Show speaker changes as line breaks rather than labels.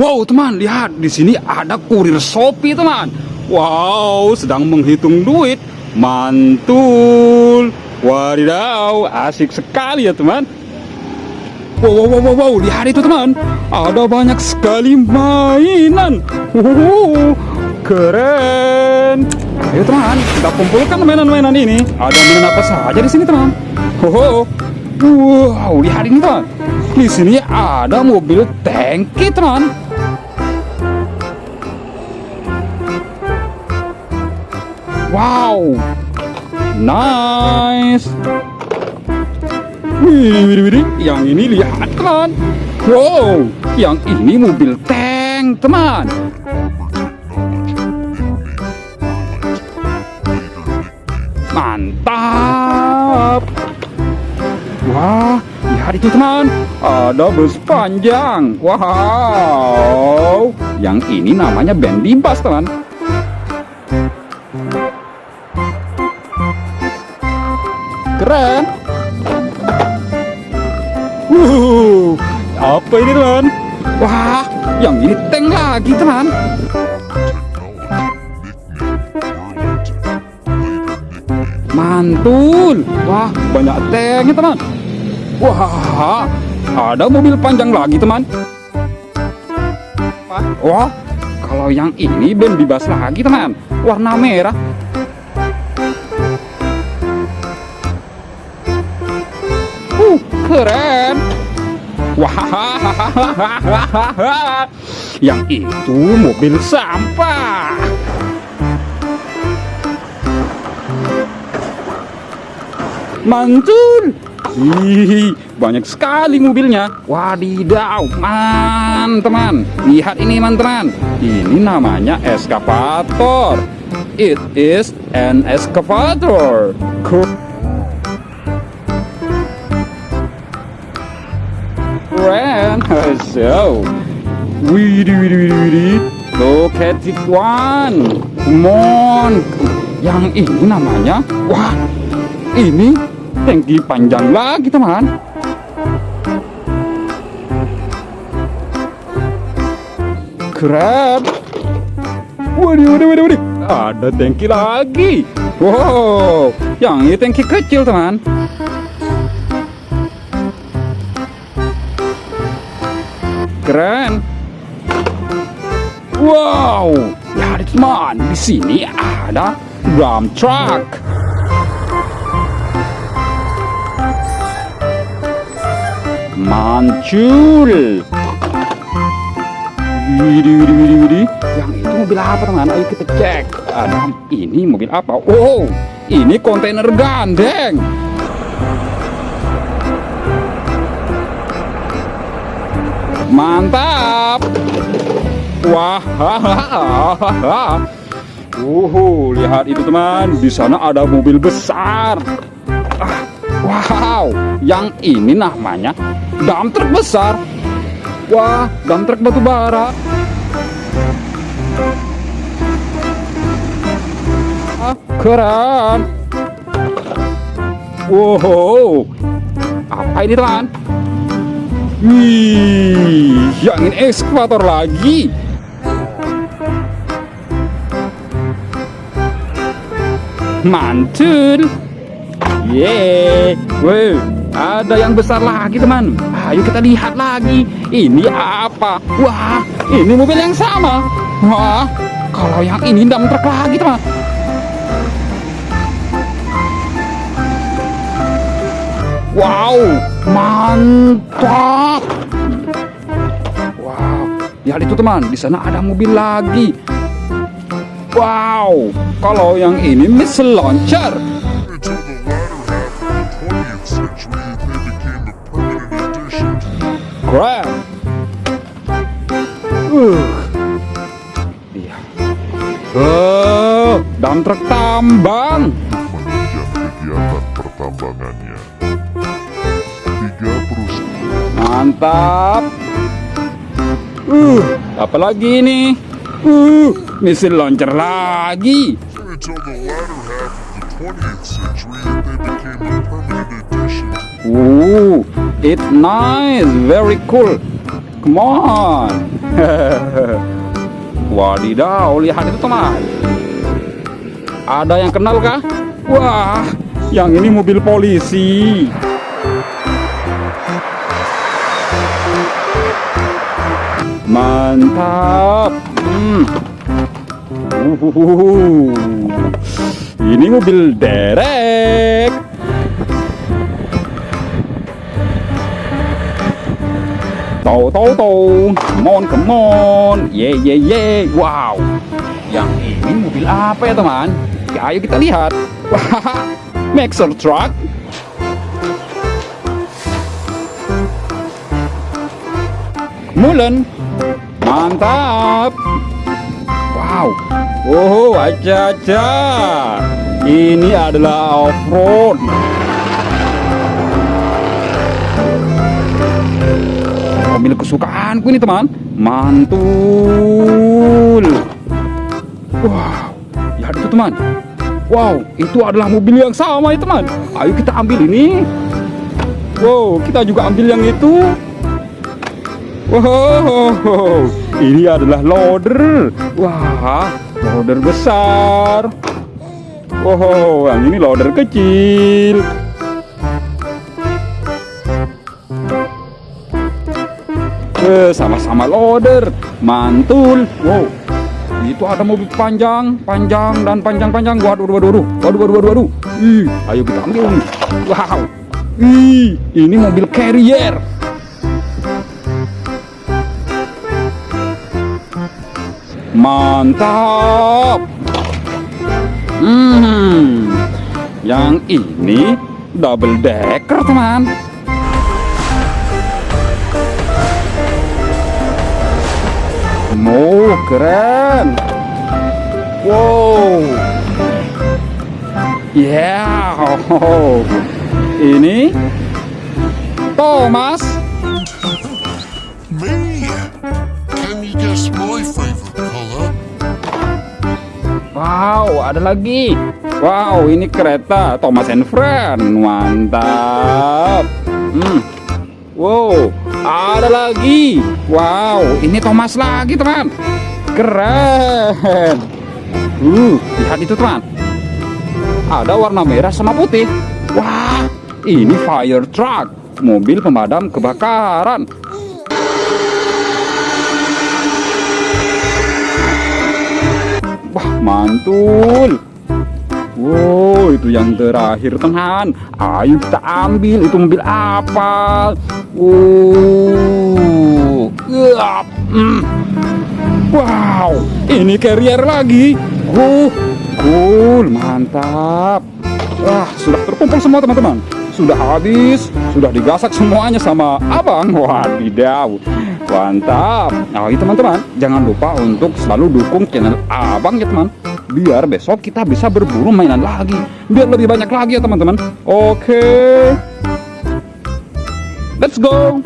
Wow, teman, lihat di sini ada kurir Shopee, teman. Wow, sedang menghitung duit. Mantul. Wadidaw, asik sekali ya, teman. Wow, wow, wow, wow, lihat itu, teman. Ada banyak sekali mainan. Wow, keren. Ayo, teman, kita kumpulkan mainan-mainan ini. Ada mainan apa saja di sini, teman? Wow, wow, lihat ini, teman. Di sini ada mobil tangki, teman. Wow, nice. Wih, wih, yang ini lihat teman. Wow, yang ini mobil tank teman. Mantap. Wah, lihat itu teman. Ada bus panjang. Wow, yang ini namanya Bendy Bus teman. Keren. Wuh, apa ini teman? Wah, yang ini tank lagi teman. Mantul. Wah, banyak tanknya teman. Wah, ada mobil panjang lagi teman. Wah, kalau yang ini ben bebas lagi teman. Warna merah. Keren. Wah, yang itu mobil sampah. Mantul. Ih, banyak sekali mobilnya. Wadidaw, man, teman. Lihat ini, man, teman. Ini namanya eskavator. It is an excavator. Cool. keren so widih widih widih widih look at it one. Come on. Yang ini namanya? Wah ini tangki panjang lagi teman. Keren waduh waduh waduh waduh ada tangki lagi. Wow yang ini tangki kecil teman keren. Wow, lihat teman, di sini ada drum truck. Mantul. Widih, widih, widih, widih. Yang itu mobil apa teman? Ayo kita cek. Ada ini mobil apa? Oh, ini kontainer gandeng. Mantap. Wah. Uhu, lihat itu teman. Di sana ada mobil besar. Ah, wow, yang ini namanya dump truck besar. Wah, dump truck batu bara. Ah, keren. Wow, apa ini teman? Wih, yang ini ekskavator lagi. Mantul. Yeay. Wow, ada yang besar lagi teman. Ayo kita lihat lagi. Ini apa? Wah, ini mobil yang sama. Wah, kalau yang ini dam truk lagi teman. Wow, mantap. Wow, lihat itu teman, di sana ada mobil lagi. Wow, kalau yang ini missile launcher. Keren. Uh. Iya. Oh, dan truk tambang.
kegiatan pertambangannya.
Mantap. Uh, apalagi ini? Uh, misil launcher lagi.
Until the latter half of the 20th century, they became a permanent addition to
Uh, it's nice, very cool. Come on. Wadidaw, lihat itu teman. Ada yang kenal kah? Wah, yang ini mobil polisi. Mantap. Hmm. Uhuhuhu. Ini mobil derek. Tau tau tau, come on come on, ye ye ye, wow. Yang ini mobil apa ya teman? Ya, ayo kita lihat. Maxer Truck. Mulen, mantap. Wow, oh aja aja. Ini adalah off-road. mobil kesukaanku ini teman. Mantul. Wow. Lihat itu teman. Wow itu adalah mobil yang sama ya teman. Ayo kita ambil ini. Wow kita juga ambil yang itu wow ini adalah loader wah loader besar wow yang ini loader kecil Eh, sama-sama loader, mantul. Wow, itu ada mobil panjang, panjang dan panjang-panjang. Waduh, waduh, waduh, waduh, waduh, waduh, waduh. Ih, ayo kita ambil. Wow, ih, ini mobil carrier. Mantap. Hmm, yang ini double decker teman. Oh, keren. Wow. Yeah. Oh. Ini Thomas.
Me? Can you guess my favorite color?
Wow, ada lagi. Wow, ini kereta Thomas and Friend. Mantap. Hmm. Wow, ada lagi. Wow, ini Thomas lagi, teman. Keren. Uh, lihat itu, teman. Ada warna merah sama putih. Wah, ini fire truck, mobil pemadam kebakaran. Mantul. Wow, itu yang terakhir teman. Ayo kita ambil itu mobil apa? Uh, yap, mm. Wow, ini carrier lagi. Uh, cool, mantap. Wah, sudah terkumpul semua teman-teman. Sudah habis, sudah digasak semuanya sama abang. Wadidaw, mantap. Nah, teman-teman, jangan lupa untuk selalu dukung channel abang ya teman. Biar besok kita bisa berburu mainan lagi. Biar lebih banyak lagi ya teman-teman. Oke. Let's go